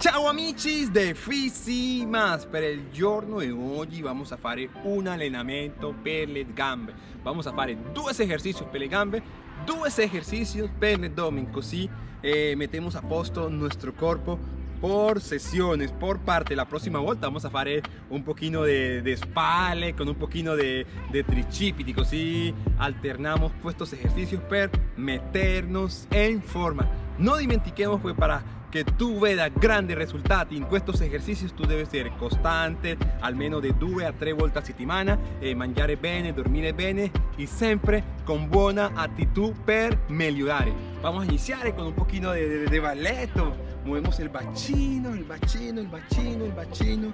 Ciao amici de Fisimas Per il giorno di oggi vamos a fare un allenamento per le gambe Vamos a fare due esercizi per le gambe Due esercizi per l'abdomen Così eh, metemos a posto nuestro corpo por sesiones, por parte. La próxima volta vamos a fare un poquito de, de spalle con un poquito de, de tricipiti, così alternamos estos ejercicios per meternos en forma. No dimentiquemos pues para que tú veas grandes resultados en estos ejercicios tú debes ser constante almeno de 2 a 3 volte a settimana eh, mangiare bene, dormire bene y siempre con buena actitud per migliorare. Vamos a iniciar con un de, de, de balletto. Movemos el bacino, el bacino, el bacino, el bacino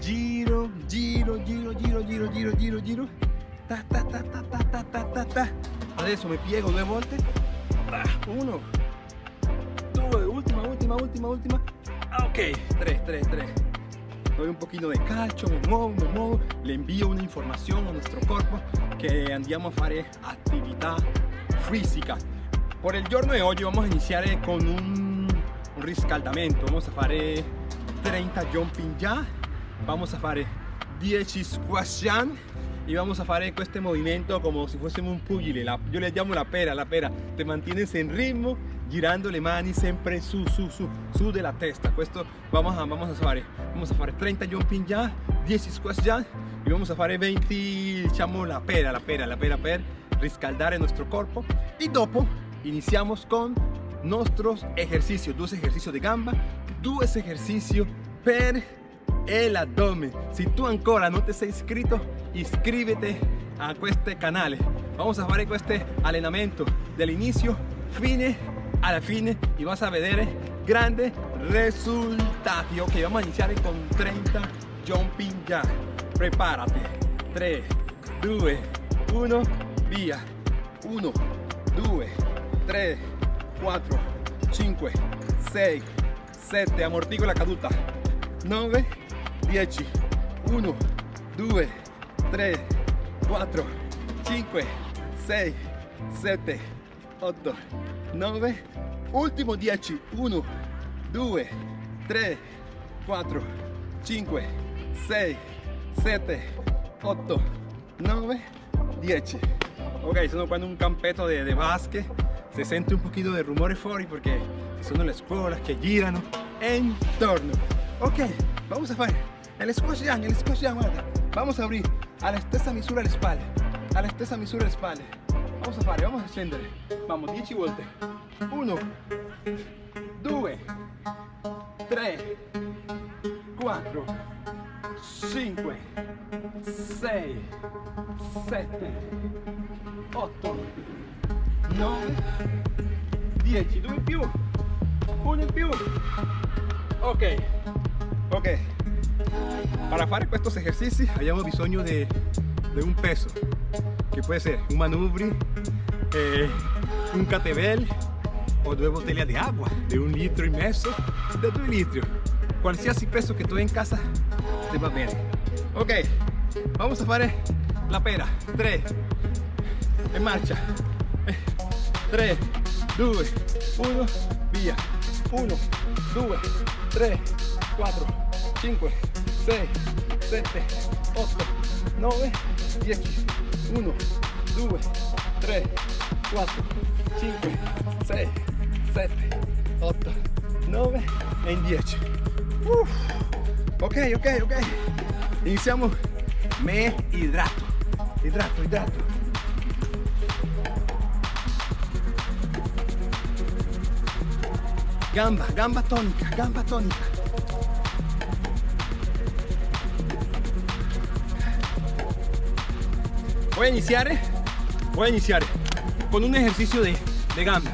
giro, giro, giro, giro, giro, giro, giro, giro. Ta ta ta ta ta ta ta ta. Adesso mi piego due volte. Uno última, última, última, última. Ok, 3, 3, 3. Doy un poquito de calcio, me muevo, me muevo, le envío una información a nuestro cuerpo que andiamo a fare actividad física. Por el giorno de hoy vamos a iniciar con un, un riscaldamento. Vamos a fare 30 jumping ya, vamos a fare 10 squash jump y vamos a hacer este movimiento como si fuésemos un pugile yo le llamo la pera la pera te mantienes en ritmo girando le mani siempre su su su su de la testa. Esto vamos a vamos a hacer vamos a hacer 30 jumping ya 10 squats ya y vamos a hacer 20 diciamo la pera la pera la pera per riscaldar nuestro cuerpo. Y dopo iniciamos con nuestros ejercicios. Dos ejercicios de gamba dos ejercicios per el abdomen. Si tú ancora no te has inscrito inscríbete a este canal. Vamos a hacer este allenamento del inicio fine a la fine y vas a ver grandes resultados. Ok vamos a iniciar con 30 jumping ya prepárate. 3 2 1 via 1 2 3 4 5 6 7 amortigo la caduta. 9 10 1 2 3 4 5 6 7 8 9 ultimo 10 1 2 3 4 5 6 7 8 9 10 ok sono qua in un campetto di, basche se sente un pochino di rumore fuori perché ci sono le scuole che girano intorno ok vamos a fare el squash jam, el squash jam, guarda. Vamos a abrir. A la stessa misura le spalle, a la stessa misura le spalle. Vamos a fare, vamos a scendere. Vamos, 10 volte. 1, 2, 3, 4, 5, 6, 7, 8, 9, 10. 2 in più, 1 in più. Ok, ok. Para hacer estos ejercicios hayamos bisogno de, de un peso, que puede ser un manubrio, eh, un catebel o dos botellas de agua de un litro y medio, de dos litros. Cualquier peso que tú en casa te va bien. Ok, vamos a hacer la pera. 3, en marcha. 3, 2, 1, via. 1, 2, 3, 4, 5, 6, 7, 8, 9, 10, 1, 2, 3, 4, 5, 6, 7, 8, 9 e 10. Uf. Ok, ok, ok. Iniziamo. Me idrato. Idrato, idrato. Gamba, gamba tonica, gamba tonica. Voy a iniciar voy a iniciar con un ejercicio de, de gamba.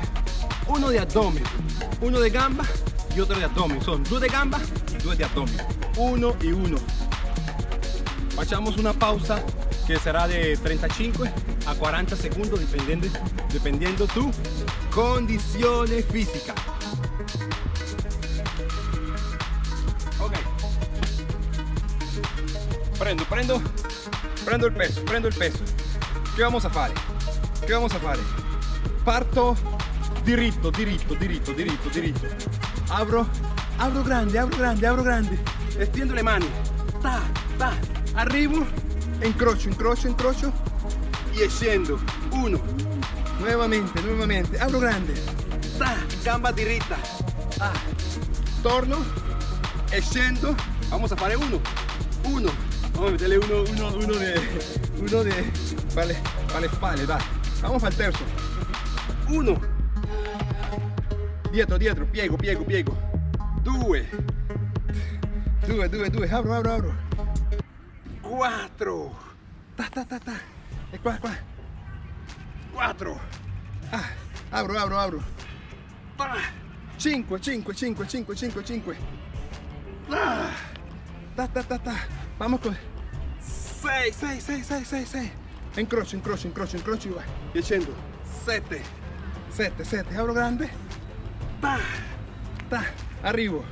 Uno de abdomen. Uno de gamba y otro de abdomen. Son dos de gamba y dos de abdomen. Uno y uno. Hacemos una pausa que será de 35 a 40 segundos dependiendo dependiendo tu condiciones físicas. Ok. Prendo prendo. Prendo il peso prendo il peso che vamos a fare che vamos a fare parto diritto diritto diritto diritto diritto apro Abro grande, abro grande, abro grande. Extiendo le mani. Ta, ta. Arrivo. Incrocio, incrocio, incrocio. Y scendo. Uno. Nuevamente, nuevamente. Abro grande. Ta. Gamba diritta. Ah. Torno. E scendo. Vamos a fare uno. Uno. Vamos a meterle uno, uno, uno de... Uno de... Vale, vale spalle, va. Vamos al terzo. Uno. Dietro, dietro. Piego, piego, piego. Due. Due, due, due. Abro, abro, abro. Quattro. Ta, ta, ta, ta. Quattro. Ah, abro, abro, abro. Ta. Cinque, cinque, cinque, cinque, cinque, cinque. Ta, ta, ta, ta. Vamos con... Sei, sei, sei, sei, sei, sei. Incrocio, incrocio, incrocio, incrocio y va. Y scendo. Sette. Sette, sette. Abro grande. Ta. Ta. Arrivo.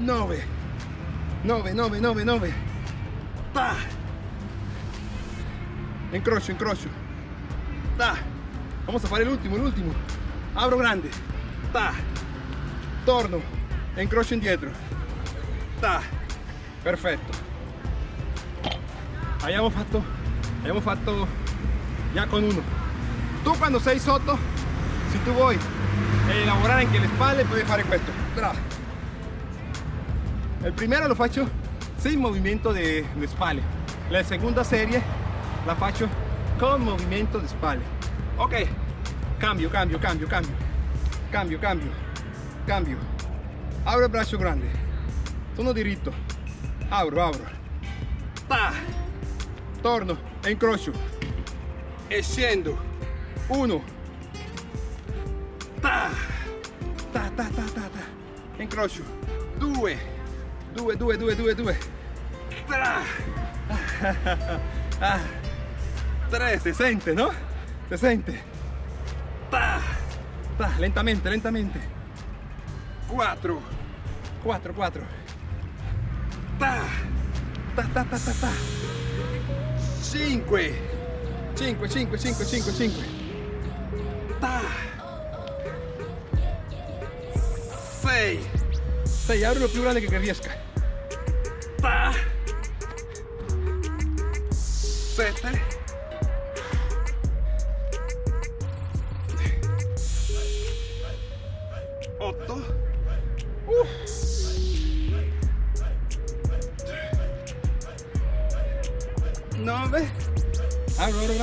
9 9 9 9 9 ta incrocio incrocio ta vamos a fare l'ultimo l'ultimo apro grande ta torno e incrocio indietro ta perfetto abbiamo fatto abbiamo fatto ya con uno. Tu quando sei sotto se tu vuoi elaborare anche le spalle puoi fare questo bravo el primero lo faccio sin movimiento de, de spalle. La segunda serie la faccio con movimiento de spalle. Ok, cambio, cambio, cambio, cambio, cambio, cambio, cambio. Abro el brazo grande, sono diritto, abro, abro, ta, torno e incrocio, e scendo, uno, ta, ta, ta, ta, ta, ta, incrocio, due, due, due, due, due, due. Ah, tre, se sente, ¿no? Se sente. Ta, ta, lentamente, lentamente. Quattro, quattro, quattro. Ta, ta, ta, ta, ta, ta. 5 5 5 5 5 5 6 6 abre lo più grande che riesca 7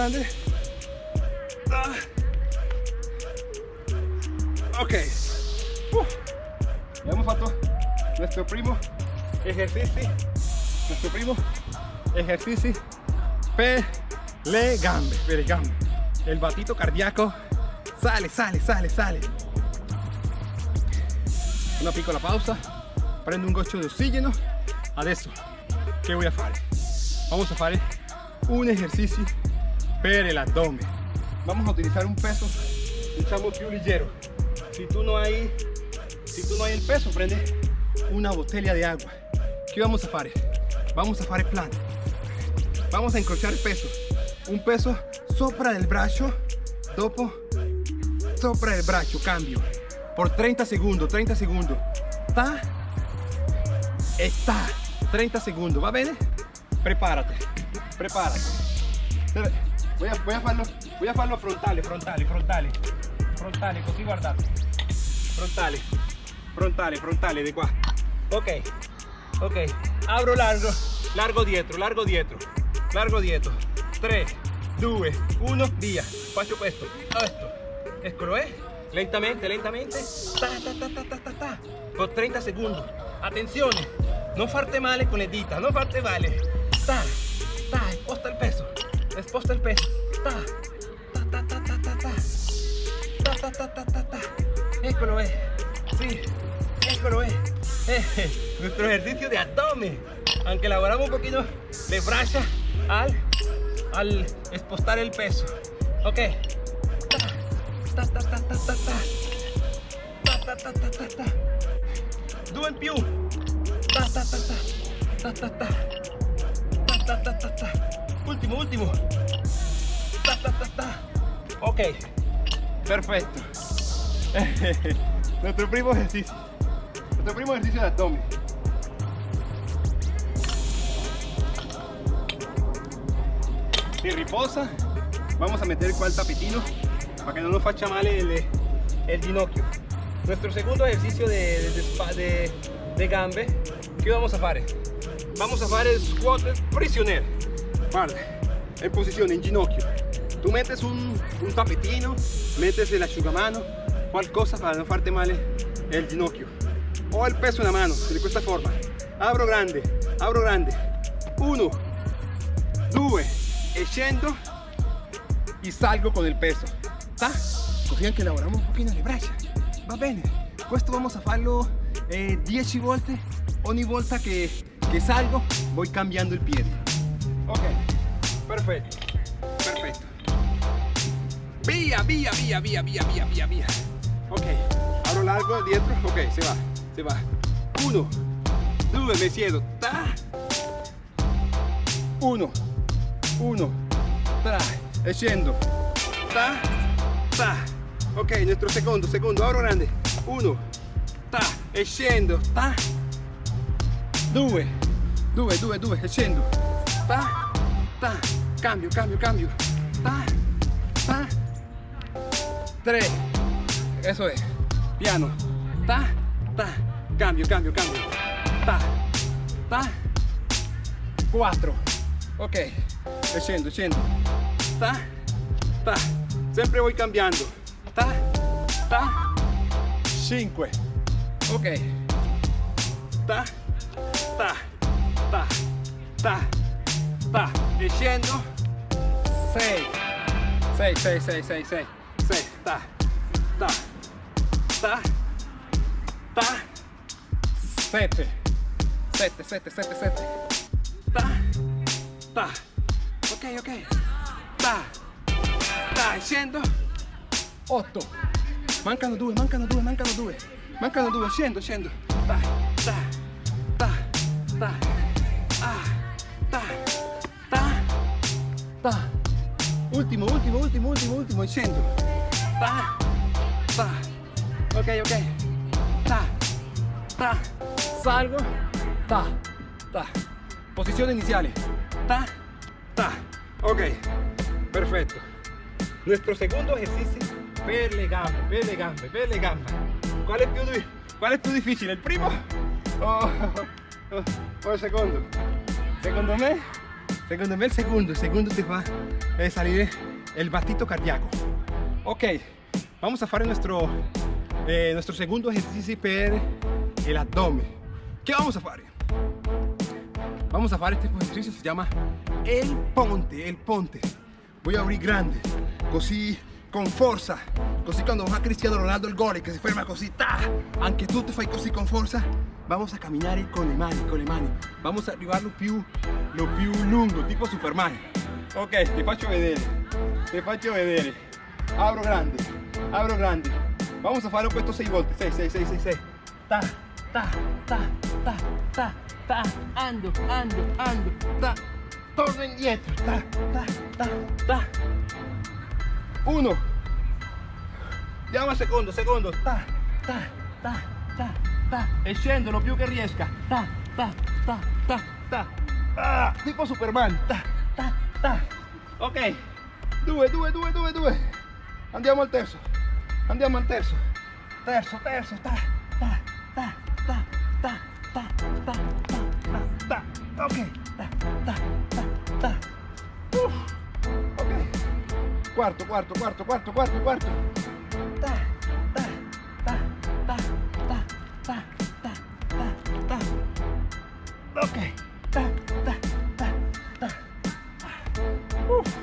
grande. Ah. Ok. Uh. Abbiamo fatto nuestro primo ejercicio, nuestro primo ejercicio pele gambe, pele gambe. El batito cardíaco sale, sale, sale, sale. Una piccola pausa, prendo un goccio de oxígeno. Adesso, che voy a fare? Vamos a fare un ejercicio per el abdomen. Vamos a utilizar un peso, diciamo più leggero. Si tú no hay, si tú no hay el peso, prende una botella de agua. ¿Qué vamos a hacer? Vamos a hacer plan. Vamos a encrochar peso. Un peso sopra del brazo, dopo sopra del brazo, cambio. Por 30 segundos, 30 segundos. Ta, está. 30 segundos, ¿va bene? Prepárate, prepárate. Voy a, voy farlo, voy a farlo frontale, frontale, frontale. Frontale, così guardate. Frontale, frontale, frontale, de qua ok ok. Abro largo largo dietro largo dietro largo dietro 3 2 1 via faccio questo questo eccolo eh lentamente lentamente. Ta, ta, ta, ta, ta, por 30 segundos. Atención no farte male con le dita no farte male ta, ta, sposta el Esposta el pez. Ta. Ta, ta, ta, ta, ta. Ta, ta, ta, ta, ta, ta. Eccolo, eh. Sí. Eccolo, eh. eh. Nuestro ejercicio de abdomen. Aunque elaboramos un poquito de braza al, al espostar el peso. Ok. Ta, ta, ta, ta, ta, ta. Ta, ta, ta, ta, ta, ta. Do pew. Ta, ta, ta, ta. Ta, ta, ta. Ta, ta, ta, ta, ta. Último, último. Ta, ta, ta. Ok. Perfecto. Nuestro primo ejercicio. Nuestro primo ejercicio de abdomen. Y riposa. Vamos a meter cual tapetino para que no nos facha mal el, el ginocchio. Nuestro segundo ejercicio de, de, de, de gambe. ¿Qué vamos a hacer? Vamos a hacer el squat prisionero. Guarda, en posición, en ginocchio. Tú metes un, un tapetino, metes el asciugamano, qualcosa para no farte mal el ginocchio. O el peso en la mano, de esta forma. Abro grande, abro grande. Uno, due, e scendo y salgo con el peso. ¿Está? Così anche lavoriamo un pochino le braccia. Va bene. Questo vamos a farlo eh, 10 volte. Ogni volta che, che salgo voy cambiando el piede. Ok, perfecto. Perfecto. Via, via, via, via, via, via, via, via. Ok, abro largo dietro. Ok, se va, se va. Uno, due, me siedo. Ta. Uno, uno, tra, e scendo. Ta, ta. Ok, nuestro secondo, secondo, abro grande. Uno, ta, e scendo. Ta. Due, due, due, due, e scendo. Ta, pa, cambio, cambio, cambio, pa, pa, tres, eso es, piano, pa, pa, cambio, cambio, cambio, pa, pa, cuatro, ok, echando, echando, pa, pa, siempre voy cambiando, pa, pa, cinco, ok, pa, pa, pa, pa, diciendo 6 6 6 6 6 6 6 ta ta ta ta. 7 7 7 7 7 ta ta. Ok ok. Ta ta diciendo 8 mancano 2 mancano 2 mancano 2 mancano 2 scendo scendo ta ta ta ta. pa. Último, último, último, último, último y centro. Pa, pa. Ok, ok. Ta, ta. Salgo. Ta, ta. Posición iniciales. Ta, ta. Ok, perfecto. Nuestro segundo ejercicio, pele gamba, pele gamba, pele gamba. ¿Cuál es tu, cuál es tu difícil, el primo o, o, o el segundo? Segundo mes secondo me el segundo, el segundo te fa eh, salir el batito cardíaco. Ok, vamos a hacer nuestro, eh, nuestro segundo ejercicio per el abdomen. ¿Qué vamos a hacer? Vamos a hacer este ejercicio, se llama el ponte, el ponte. Voy a abrir grande, così con forza, così quando va Cristiano Ronaldo il gol che si ferma così, ta, anche tu ti fai così con forza, vamos a camminare con le mani, con le mani, vamos a arrivarlo più, lo più lungo, tipo Superman. Ok, ti faccio vedere, ti faccio vedere, apro grande, apro grande, vamos a farlo questo 6 volte, 6, 6, 6, 6, 6, ta, ta, ta, ta, ta, ta, ando, ando, ando, ta, torno indietro, ta, ta, ta, ta, uno andiamo al secondo secondo ta ta ta ta ta e scendo lo più che riesca ta ta ta ta ta ah, tipo superman ta ta ta ok due due due due due andiamo al terzo andiamo al terzo terzo terzo ta ta ta ta ta ta ta ta ta ok ta ta Cuarto, cuarto, cuarto, cuarto, cuarto, cuarto. Ta, ta, ta, ta, ta, ta, ta, ta, ta. Ok. Ta, ta, ta, ta. Uf,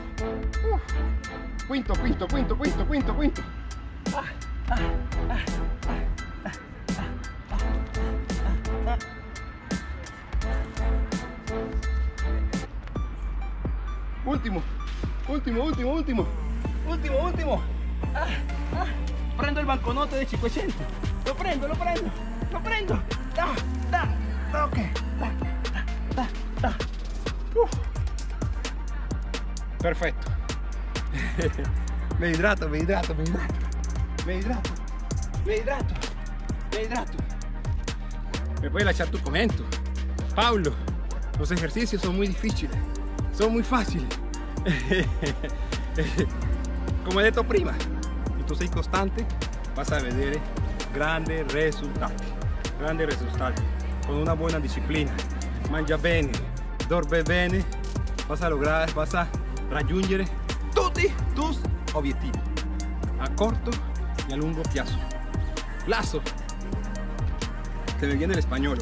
uf. Quinto, quinto, quinto, quinto, quinto, quinto. Ah, ah, ah, Último, último, último, último, último. Ah, ah. Prendo el banconote de 500. Lo prendo, lo prendo, lo prendo. Da, da, da, ok. Da, da, da, da. Perfecto. me hidrato, me hidrato, me hidrato. Me hidrato, me hidrato. me hidrato. Me puedes echar tu comento. Pablo, los ejercicios son muy difíciles, son muy fáciles. Como he detto prima, y tú sei constante, vas a vedere grandes resultados. Grandes resultados. Con una buena disciplina. Mangia bene, dorme bene, vas a lograr, vas a raggiungere tutti tus objetivos. A corto y a lungo plazo. Plazo. Se me viene el español.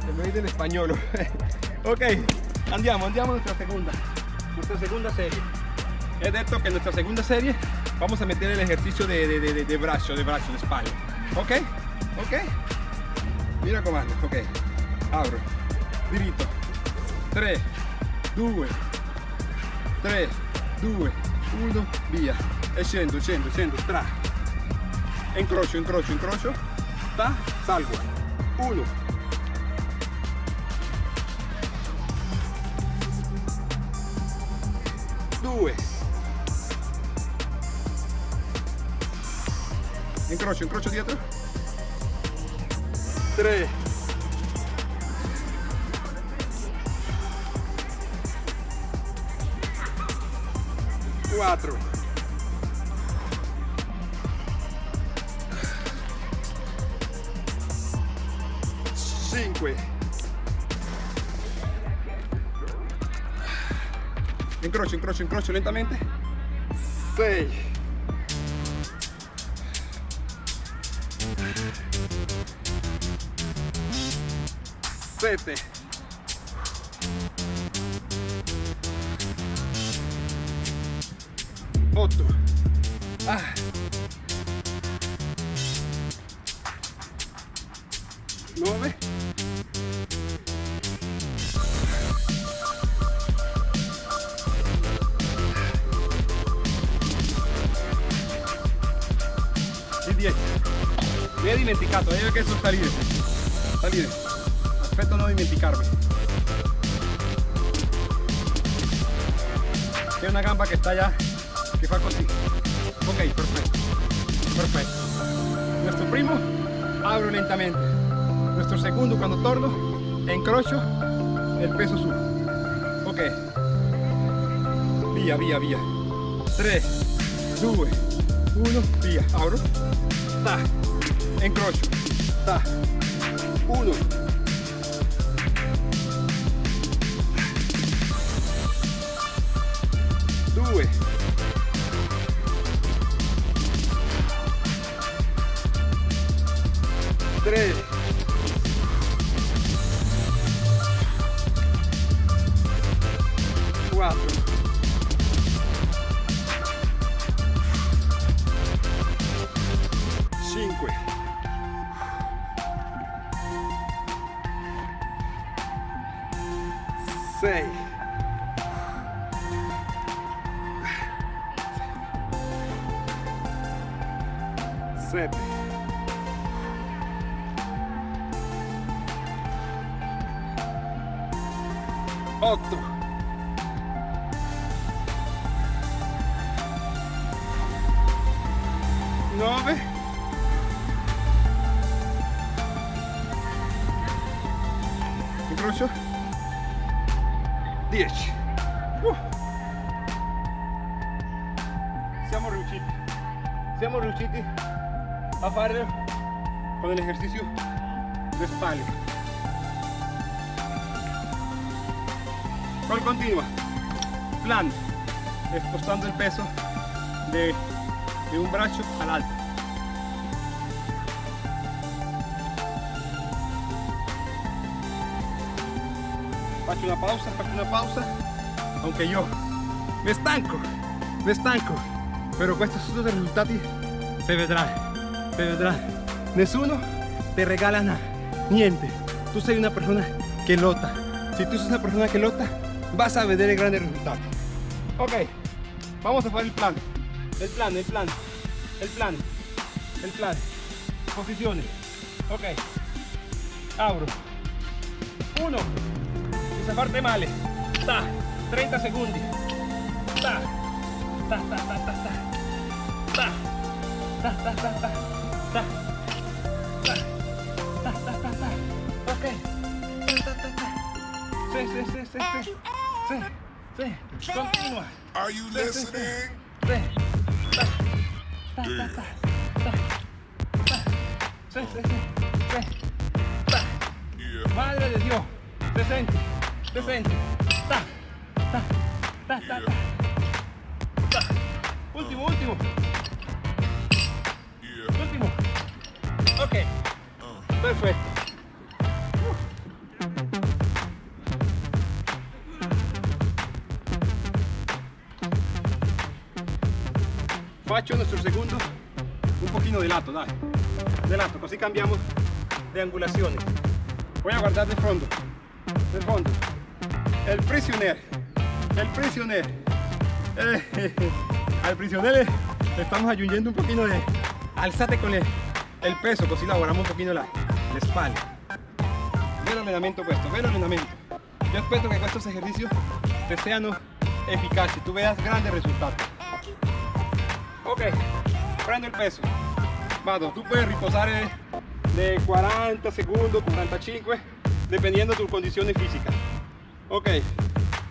Se me viene el español. ok, andiamo, andiamo a nuestra segunda. Nuestra segunda serie. He detto que en nuestra segunda serie vamos a meter el ejercicio de, de, de, de brazo, de brazo, de espalda. Ok, ok. Mira comando, ok. Abro, diritto. 3, 2, 3, 2, 1, via. E scendo, scendo, scendo, tra. Incrocio, incrocio, incrocio. Ta, salgo. 1. Due. Incrocio, incrocio dietro. 3. 4 5 incrocio, incrocio, incrocio lentamente 6 7 c'è una gamba che sta già que fa così ok perfecto perfecto. Nuestro primo abro lentamente. Nuestro segundo cuando torno encrocho el peso su ok. Via via via 3 2 1 via abro. Ta. Encrocio ta. 1 3 8 9 incrocio 10 Uh. siamo riusciti siamo riusciti a farlo con el ejercicio de espalda ¿Cuál continua? Plan, expostando el peso de, de un brazo al alto. Faccio una pausa, faccio una pausa, aunque yo me estanco, me estanco, pero con estos resultados se vedrá, se vedrá. Nessuno te regala nada, niente. Tú sei una persona que lota. Si tú eres una persona que lota, vas a vender el grandes resultados. Ok, vamos a hacer el plan. El plan, el plan, el plan, el plan. Posiciones. Ok. Abro. Uno. Esa parte male. Ta. 30 segundos. Ta, ta, ta, ta, ta. Ta. Ta, ta, ta, ta. Ta. Ta. Ta, ta, ta, ta. Ok. Ta, ta, ta, ta. Sí, sí, sí, sí, sí sí, sí, continúa. Are you listening? Sí, sí, sí, Madre de Dios, presente, presente, ta, ta, ta, ta, ta. Último, último. Último. Ok. Uh. Perfecto. Acciona sul secondo, un pochino di lato, dai. Di lato, così cambiamo di angolazione. Voy a guardare il fondo, il fondo. Il prigioniero, il prigioniero. Eh, al prigioniero le estamos aggiungendo un pochino di... Alzate con il, il peso, così lavoriamo un pochino la, la espalda. Ve l'allenamento questo, ve l'allenamento. Yo espero que con estos ejercicios te sean eficaces, tú veas grandes resultados. Ok, prendo il peso. Vado, tu puoi riposare de 40 secondi, 45, dependiendo tu condizione fisica. Ok,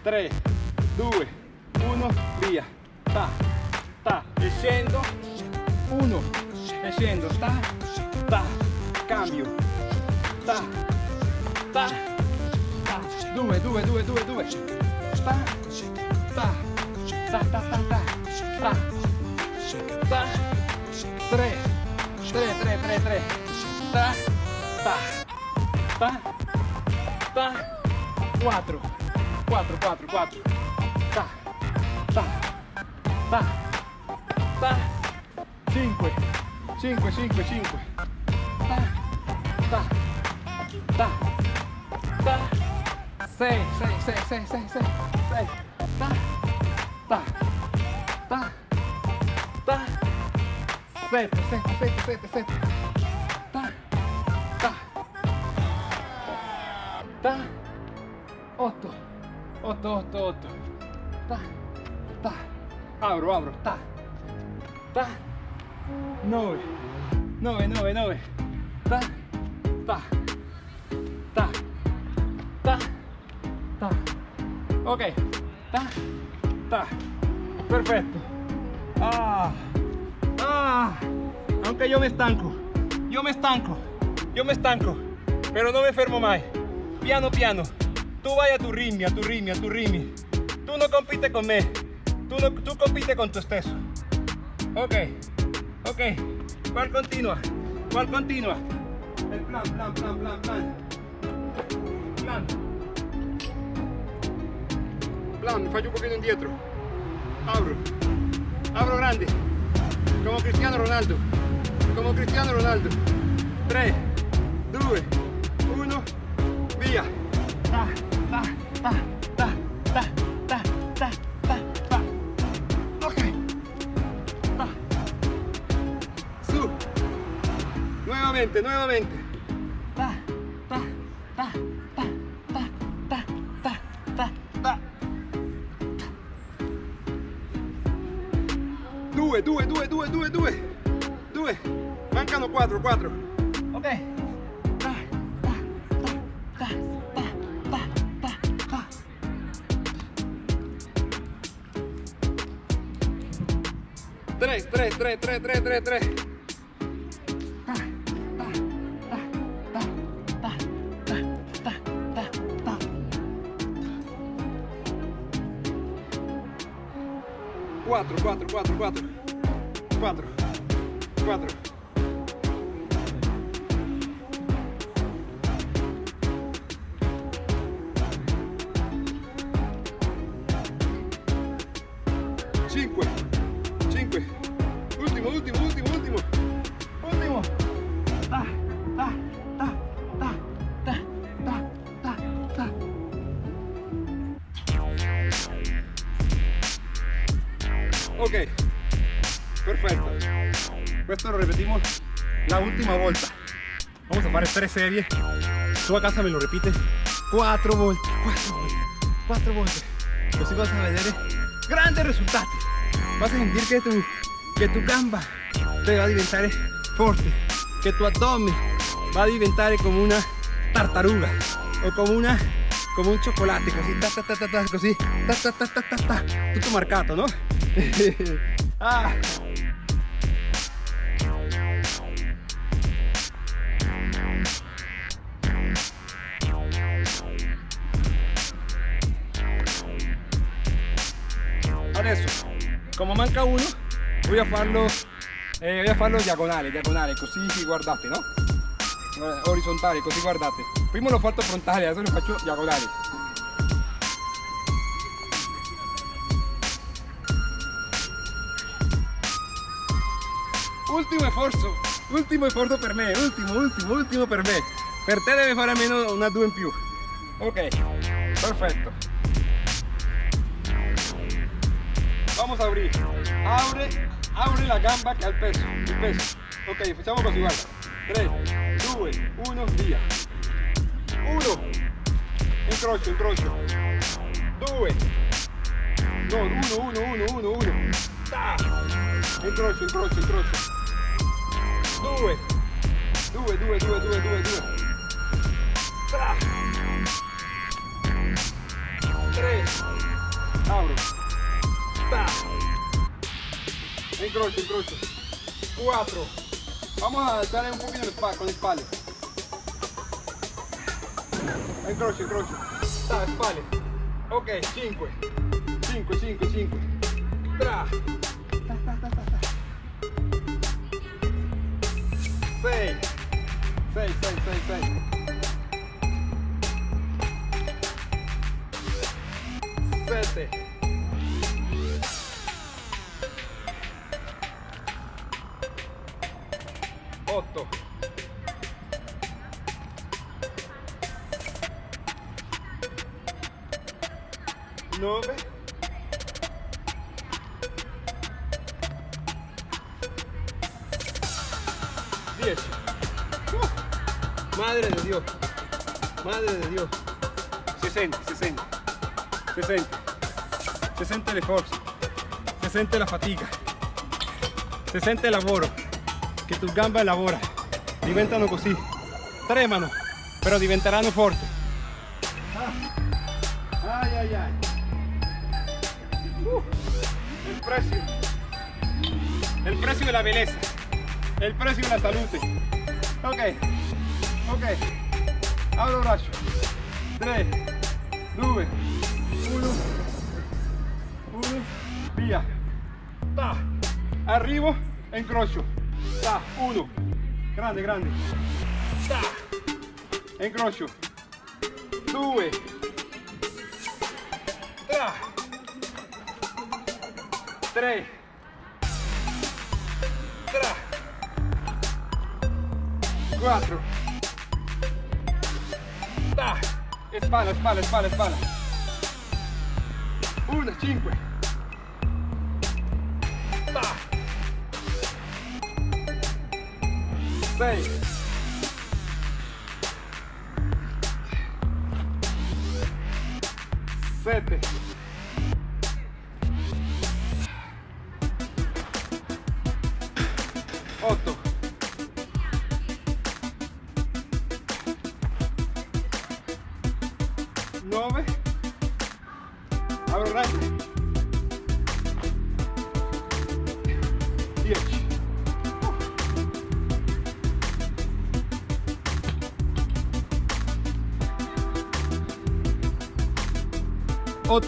3, 2, 1, via. Ta, ta, e scendo. 1, e. Ta, ta, cambio. Ta, ta, ta. 2, 2, 2, 2, 2. Ta, ta, ta, ta, ta, ta. Ta ta, ba, 3, 3, 3, 3, 3, ba, ba, ba, ba, 4, 4, 4, 4, ba, ba, ba, ba, 5, 5, 5, 5, ba, ba, ba, ba, 6, 6, 6, 6, 6, 6, 6, ba, ba, ba, Sete, sete, sete, sete, sete. Ta. Ta. Ta. Otto. Otto, otto, otto. Ta. Ta. Abro, abro. Ta. Ta. Nove. Nove, nove, nove. Ta. Ta. Ta. Ta. Ta. Ok. Ta. Ta. Perfetto. Ah aunque yo me estanco, yo me estanco, yo me estanco, pero no me enfermo más. Piano, piano. Tú vaya a tu ritmo, a tu ritmo, a tu ritmo. Tú no compites con me, tú, tú compites con tu esteso. Ok, ok. ¿Cuál continua? ¿Cuál continua? El plan, plan, plan, plan, plan. Plan. Plan, fallo un poquito indietro. Abro. Abro grande. Como Cristiano Ronaldo. Como Cristiano Ronaldo. 3, 2, 1, via. Ta, ta, ta, ta, ta, ta, ta, ta, ta. Ok. Ta. Su. Nuevamente, nuevamente. Due, due, due, due, due, due. Due. Mancano quattro, quattro. Ok. Tres, tres, tres, tres, tres, tres. Ta, ta, ta, ta, ta, ta, ta, ta, ta. Quattro, quattro, quattro, quattro. 4, 4. Series. Tú a casa me lo repites cuatro volte, cuatro volte, quattro volte. Così vas a vedere grandi risultati. Vas a sentir que tu, que tu gamba te va a diventare forte, que tu abdomen va a diventare come una tartaruga o como una come un cioccolate così, ta ta ta ta, ta così, ta ta ta ta ta ta, tutto marcato, no? ah. Adesso, come manca uno, voy a farlo, eh, voy a farlo diagonale, diagonale, così guardate, no? Orizzontale, così guardate. Prima l'ho fatto frontale, adesso lo faccio diagonale. Ultimo sforzo, ultimo sforzo per me, ultimo, ultimo, ultimo per me. Per te deve fare almeno una due in più. Ok, perfetto. Vamos a abrir. Abre, abre la gamba que al peso, il peso. Ok, facciamo così, guarda. 3, 2, 1, via. 1, incrocio, incrocio. 2, no, 1, 1, 1, 1, 1. Incrocio, incrocio, incrocio. 2, 2, 2, 2, 2, 2, 2. 3, abro. Incrocio, incrocio. 4. Vamos a alzar un poquito con espalda. Incrocio, incrocio. Ta, espalda. Ok, 5. 5, 5, 5. Tra. 6. 6, 6, 6, 6. 7. 8 Madre de Dios. 60 60 60 60 l'esforzo 60 la fatica 60 il lavoro che tu gambe lavora diventano così tremano però diventeranno ah. ay ay ay. Uh, el precio. El precio de la belleza. El precio de la salute ok. Ok apro braccio 3 2 1 1 via Ta. arrivo e incrocio Ta. 1 grande grande. Ta. e incrocio 2 Tra. 3 Tra. 4 e spalla spalla spalla spalla 1 5 Ta. 6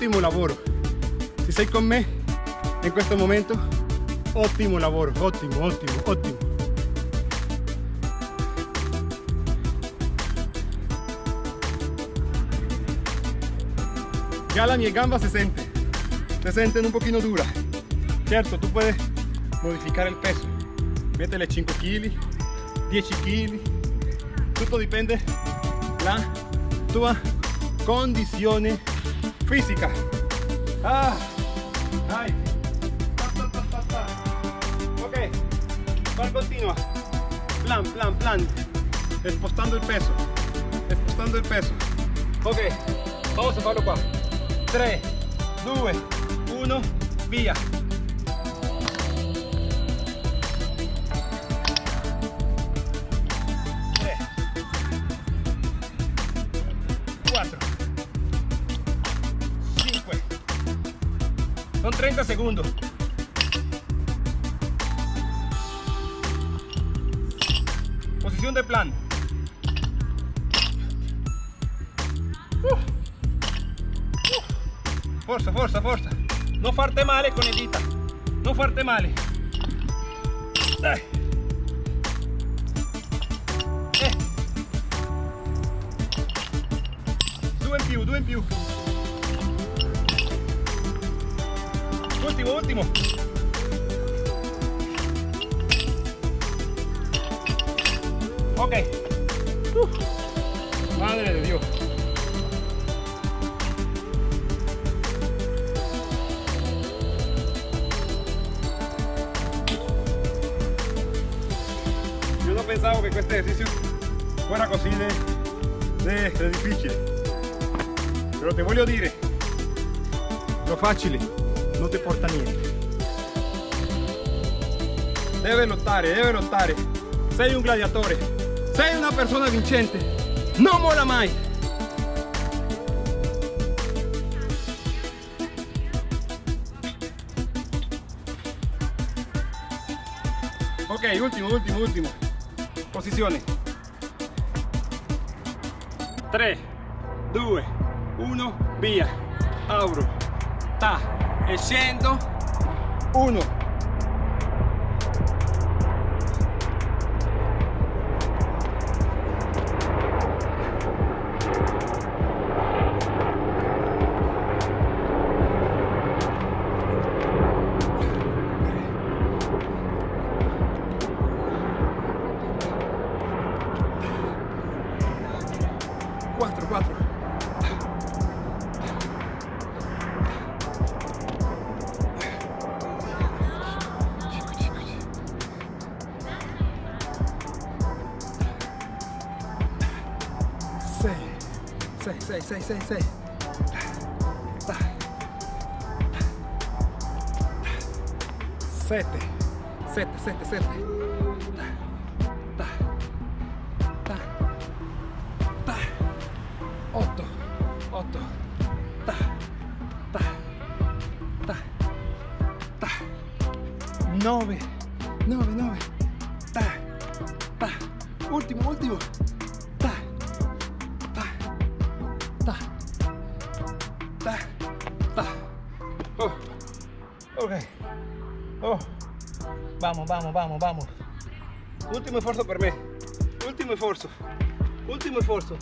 ottimo lavoro se sei con me in questo momento. Ottimo lavoro ottimo ottimo ottimo ya la mia gamba se siente se sienten un poquito dura. Cierto tú puedes modificar el peso. Métele 5 kg 10 kg tutto dipende la tua condizione fisica ah, ay. Ok cual continua plan plan plan. Spostando il peso. Spostando il peso. Ok vamos a farlo qua 3 2 1 via 30 segundos. Posición de plan. Forza, forza, forza. No farte male con edita. No farte male. Dai. Eh. Due in più, due in più. Ultimo, ultimo. Ok. Madre de Dios. Yo no pensaba que este ejercicio fuera así de, de, de difícil. Pero te voglio dire, lo facile non ti porta niente. Deve lottare, deve lottare. Sei un gladiatore, sei una persona vincente. Non mola mai. Ok, ultimo, ultimo, ultimo. Posizione. 3, 2, 1, via. Auro. Ta. E scendo. 1. Sei. Sette, sette, sette, sette. Otto, otto. Nove, Vamos, vamos, vamos. Ultimo esfuerzo per me. Ultimo esfuerzo. Ultimo esfuerzo.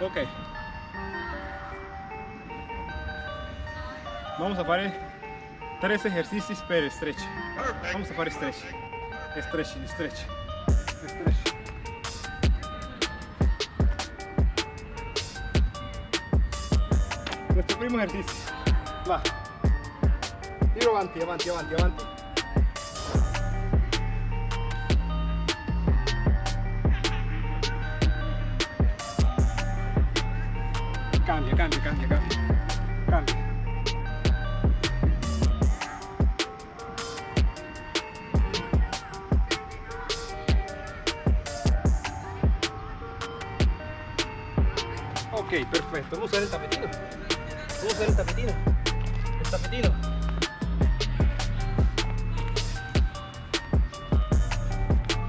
Ok. Vamos a fare tres ejercicios per stretch. Vamos a fare stretch. Stretch, stretch. Stretch. Nuestro primo ejercicio. Va. Tiro avanti, avanti, avanti, avanti. Cambia, cambia, cambia, cambia. Ok, perfecto. Vamos a usar el tapetino. Vamos a usar el tapetino. El tapetino.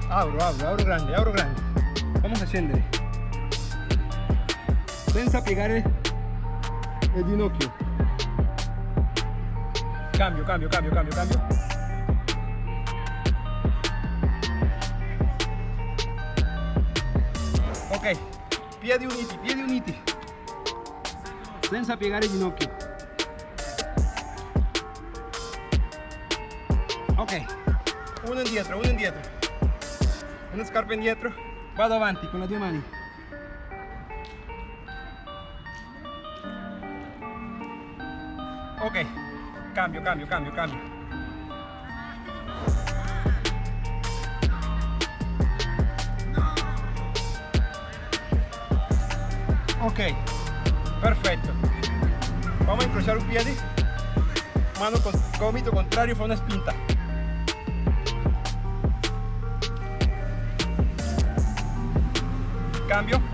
Abro, abro, abro grande, abro grande. Vamos a scendere. Senza piegare il ginocchio. Cambio, cambio, cambio, cambio, cambio. Ok, piedi uniti, piedi uniti. Senza piegare il ginocchio. Ok, uno indietro, uno indietro. Una scarpa indietro. Vado avanti con le due mani. Ok, cambio, cambio, cambio, cambio. Ok, perfetto. Vamos a incrociare un piede. Mano con gomito contrario fa una spinta. Cambio.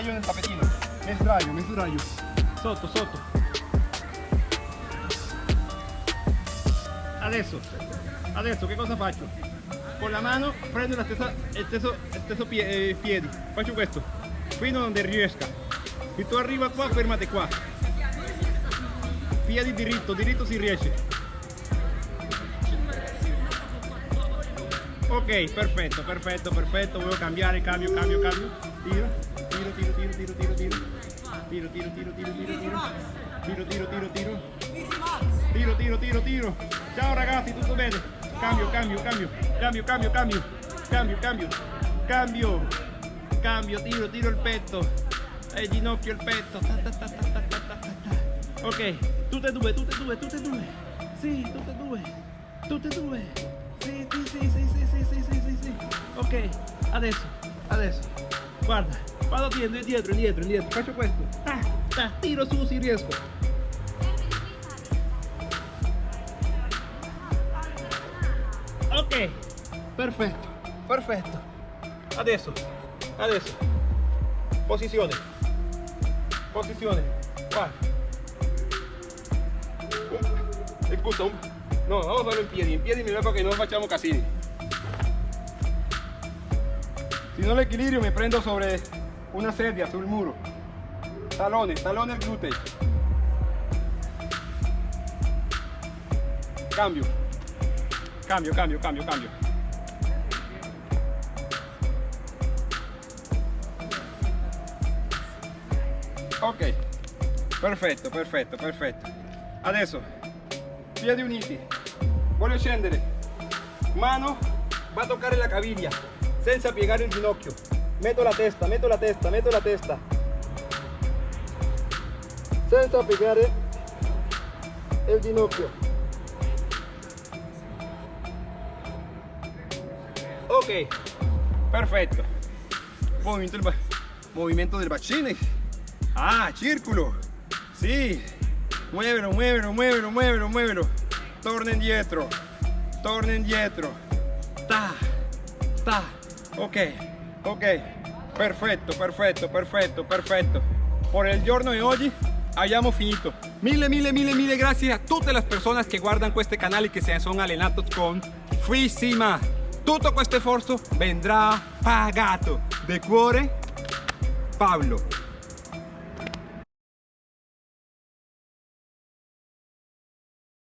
Sdraio nel tapetino. Mi sdraio, mi sdraio. Sotto, sotto. Adesso, adesso che cosa faccio? Con la mano prendo la stessa, il stesso, il stesso pie- eh, piedi. Faccio questo, fino donde riesca. Se tu arriva qua, fermate qua. Piedi diritto, diritto si riesce. Ok, perfetto, perfetto, perfetto. Voglio cambiare, cambio, cambio, cambio. Tiro, tiro, tiro, tiro, tiro, tiro, tiro. Tiro, tiro, tiro, tiro, tiro, tiro. Tiro, tiro, tiro, tiro. Tiro, tiro, tiro, tiro. Ciao ragazzi, tutto bene? Cambio, cambio, cambio, cambio, cambio, cambio, cambio, cambio, cambio, cambio, tiro, tiro il petto. E ginocchio il petto. Ta, ta, ta, ta, ta, ta, ta. Ok, tutte e due, tutte e due, tutte e due. Sì, tutte e due. Tutte e due. Sì, sì, sì, sì. Ok, adesso, adesso, guarda, vado dietro, indietro, indietro, indietro, faccio questo, ta, ta, tiro su si riesco. Ok, perfetto, perfetto. Adesso, adesso, posizione, posizione, guarda. Excusa, no, vamos a verlo en pie, en pie y me para que no fachamos casini. Si non l'equilibrio mi prendo sobre una sedia, sul muro. Talone, talone al glutei. Cambio. Cambio, cambio, cambio, cambio. Ok, perfetto, perfetto, perfetto. Adesso, piedi uniti. Voglio scendere. Mano va a toccare la caviglia senza piegare il ginocchio. Metto la testa, metto la testa, metto la testa. Senza piegare il ginocchio. Ok, perfetto. Movimiento del, movimiento del bacine. Ah, círculo. Sí. Muévelo, muévelo, muévelo, muévelo, muévelo. Torna indietro. Torna indietro. Ta. Ta. Ok, ok. Perfetto, perfetto, perfetto, perfetto. Por el giorno di oggi abbiamo finito. Mille, mille, mille, mille grazie a tutte le persone che guardano questo canale e che si sono allenati con Freesima. Tutto questo sforzo vendrà pagato. De cuore, Pablo.